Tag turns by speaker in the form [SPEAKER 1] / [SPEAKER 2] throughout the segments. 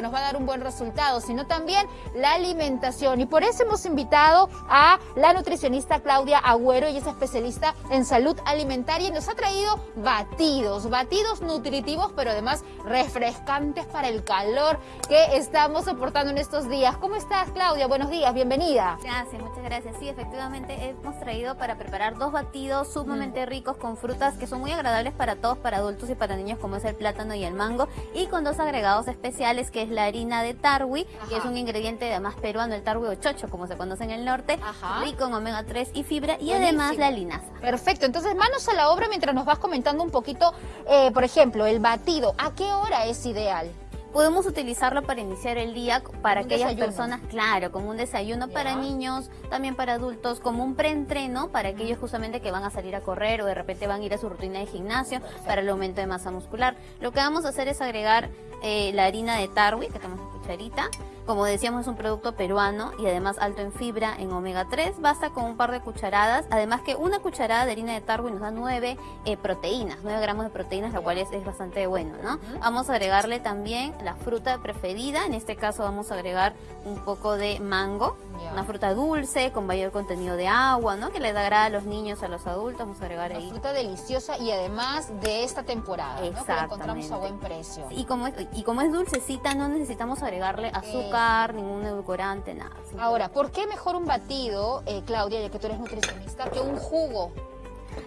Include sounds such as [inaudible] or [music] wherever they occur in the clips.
[SPEAKER 1] que nos va a dar un buen resultado, sino también la alimentación. Y por eso hemos invitado a la nutricionista Claudia Agüero, ella es especialista en salud alimentaria y nos ha traído batidos, batidos nutritivos, pero además refrescantes para el calor que estamos soportando en estos días. ¿Cómo estás, Claudia? Buenos días, bienvenida.
[SPEAKER 2] Gracias, muchas gracias. Sí, efectivamente hemos traído para preparar dos batidos sumamente ricos con frutas que son muy agradables para todos, para adultos y para niños, como es el plátano y el mango, y con dos agregados especiales, que es la harina de tarwi, que es un ingrediente además peruano, el tarwi o chocho, como se conoce en el norte, rico en omega 3 y fibra, y además la linaza.
[SPEAKER 1] Perfecto, entonces manos a la obra mientras nos vas comentando un poquito, eh, por ejemplo, el batido, ¿a qué hora es ideal?
[SPEAKER 2] Podemos utilizarlo para iniciar el día para aquellas personas, claro, como un desayuno para niños, también para adultos, como un preentreno para aquellos justamente que van a salir a correr o de repente van a ir a su rutina de gimnasio para el aumento de masa muscular. Lo que vamos a hacer es agregar eh, la harina de tarwi, que tenemos cucharita, como decíamos es un producto peruano y además alto en fibra, en omega 3, basta con un par de cucharadas, además que una cucharada de harina de tarwi nos da 9 eh, proteínas, 9 gramos de proteínas, lo cual es, es bastante bueno, ¿no? Vamos a agregarle también la fruta preferida, en este caso vamos a agregar un poco de mango, una fruta dulce con mayor contenido de agua, ¿no? Que le dará a los niños, a los adultos, vamos a agregar ahí.
[SPEAKER 1] Una fruta deliciosa y además de esta temporada, ¿no? Que encontramos a buen precio.
[SPEAKER 2] Y como, es, y como es dulcecita, no necesitamos agregarle azúcar, ningún edulcorante, nada.
[SPEAKER 1] Ahora, ¿por qué mejor un batido, eh, Claudia, ya que tú eres nutricionista, que un jugo?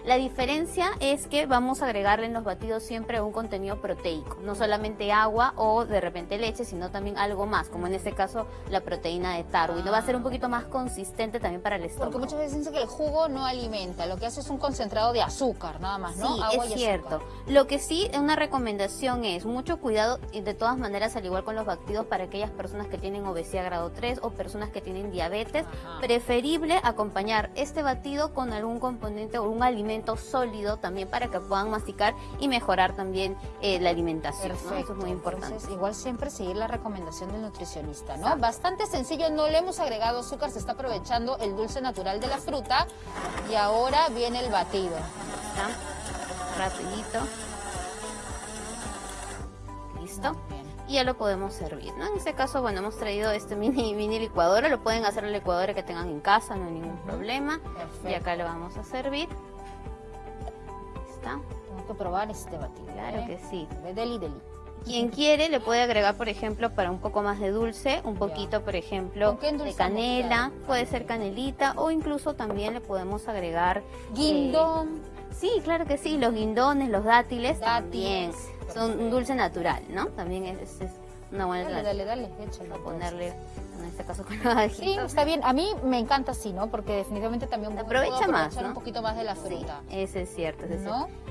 [SPEAKER 2] La diferencia es que vamos a agregarle en los batidos siempre un contenido proteico, no solamente agua o de repente leche, sino también algo más, como en este caso la proteína de tarwi. No va a ser un poquito más consistente también para el estómago.
[SPEAKER 1] Porque muchas veces dicen que el jugo no alimenta, lo que hace es un concentrado de azúcar, nada más, ¿no?
[SPEAKER 2] Sí, es cierto. Lo que sí, una recomendación es mucho cuidado, y de todas maneras, al igual con los batidos, para aquellas personas que tienen obesidad grado 3 o personas que tienen diabetes, preferible acompañar este batido con algún componente o un alimento alimento sólido también para que puedan masticar y mejorar también eh, la alimentación. Eso es muy importante.
[SPEAKER 1] igual siempre seguir la recomendación del nutricionista, ¿no? Bastante sencillo, no le hemos agregado azúcar, se está aprovechando el dulce natural de la fruta y ahora viene el batido.
[SPEAKER 2] Rapidito. Listo y ya lo podemos servir, ¿no? En este caso, bueno, hemos traído este mini, mini licuadora, lo pueden hacer en la licuadora que tengan en casa, no hay ningún problema. Y acá lo vamos a servir.
[SPEAKER 1] Tengo que probar este batido.
[SPEAKER 2] Claro ¿eh? que sí.
[SPEAKER 1] De deli deli.
[SPEAKER 2] Quien quiere le puede agregar, por ejemplo, para un poco más de dulce, un poquito, por ejemplo, de canela, puede ser canelita o incluso también le podemos agregar...
[SPEAKER 1] Guindón.
[SPEAKER 2] Eh, sí, claro que sí, los guindones, los dátiles, también son un dulce natural, ¿no? También es, una buena
[SPEAKER 1] Dale, dale, dale, échalo.
[SPEAKER 2] ponerle en este caso con
[SPEAKER 1] Sí, está bien. A mí me encanta así, ¿no? Porque definitivamente también
[SPEAKER 2] aprovecha más,
[SPEAKER 1] un poquito más de la fruta.
[SPEAKER 2] Sí, ese es cierto,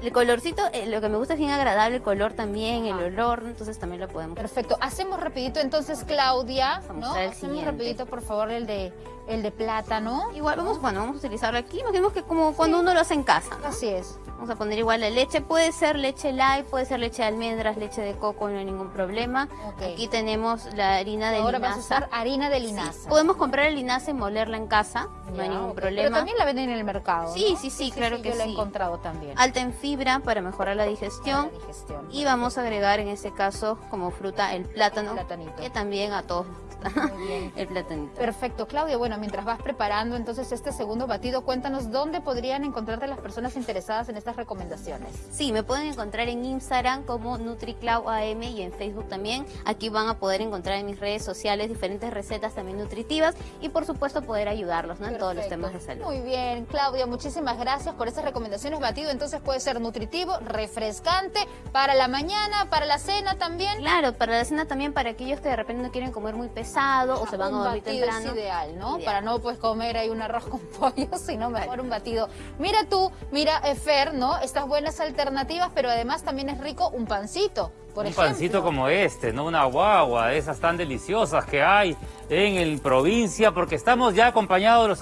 [SPEAKER 2] El colorcito, eh, lo que me gusta es bien agradable, el color también, el olor, entonces también lo podemos.
[SPEAKER 1] Perfecto. Hacemos rapidito entonces, Claudia, ¿no? Hacemos rapidito, por favor, el de el de plátano.
[SPEAKER 2] Igual vamos, bueno, vamos a utilizarlo aquí. Imaginemos que como cuando uno lo hace en casa.
[SPEAKER 1] Así es.
[SPEAKER 2] Vamos a poner igual la leche. Puede ser leche light, puede ser leche de almendras, leche de coco, no hay ningún problema. Aquí tenemos la harina de
[SPEAKER 1] Ahora
[SPEAKER 2] linaza.
[SPEAKER 1] a usar harina de linaza.
[SPEAKER 2] Podemos comprar la linaza y molerla en casa, no hay ningún problema.
[SPEAKER 1] Pero también la venden en el mercado,
[SPEAKER 2] Sí, sí, sí, claro que
[SPEAKER 1] yo
[SPEAKER 2] sí.
[SPEAKER 1] la he encontrado también.
[SPEAKER 2] Alta en fibra para mejorar la digestión. Y vamos a agregar en este caso como fruta el plátano, que también a todos [laughs] el platanito.
[SPEAKER 1] Perfecto, Claudia. Bueno, mientras vas preparando entonces este segundo batido, cuéntanos dónde podrían encontrarte las personas interesadas en estas recomendaciones.
[SPEAKER 2] Sí, me pueden encontrar en Instagram como NutriClauAM y en Facebook también. Aquí van a poder encontrar en mis redes sociales diferentes recetas también nutritivas y por supuesto poder ayudarlos en todos los temas de salud.
[SPEAKER 1] Muy bien, Claudia, muchísimas gracias por estas recomendaciones. Batido entonces puede ser nutritivo, refrescante, para la mañana, para la cena también.
[SPEAKER 2] Claro, para la cena también para aquellos que de repente no quieren comer muy pesado o se van a dormir temprano.
[SPEAKER 1] es ideal, ¿no? Para no pues comer ahí un arroz con [laughs] pollo, sino mejor un batido. Mira tú, mira Efer, ¿no? Estas buenas alternativas, pero además también es rico un pancito. Por
[SPEAKER 3] un pancito como este, ¿no? Una guagua, esas tan deliciosas que hay en el provincia, porque estamos ya acompañados de los amigos.